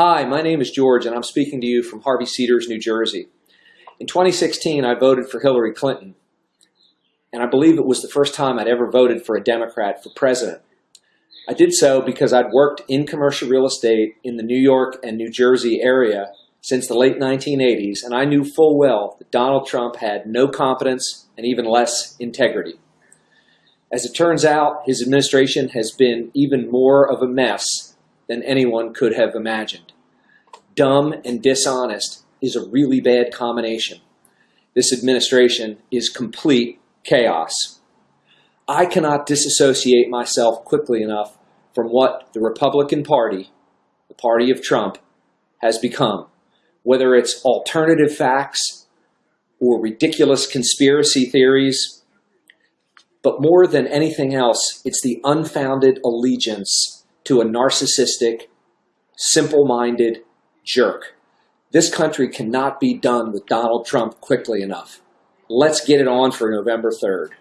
Hi, my name is George, and I'm speaking to you from Harvey Cedars, New Jersey. In 2016, I voted for Hillary Clinton, and I believe it was the first time I'd ever voted for a Democrat for president. I did so because I'd worked in commercial real estate in the New York and New Jersey area since the late 1980s, and I knew full well that Donald Trump had no competence and even less integrity. As it turns out, his administration has been even more of a mess than anyone could have imagined. Dumb and dishonest is a really bad combination. This administration is complete chaos. I cannot disassociate myself quickly enough from what the Republican Party, the party of Trump, has become. Whether it's alternative facts or ridiculous conspiracy theories, but more than anything else, it's the unfounded allegiance to a narcissistic, simple-minded jerk. This country cannot be done with Donald Trump quickly enough. Let's get it on for November 3rd.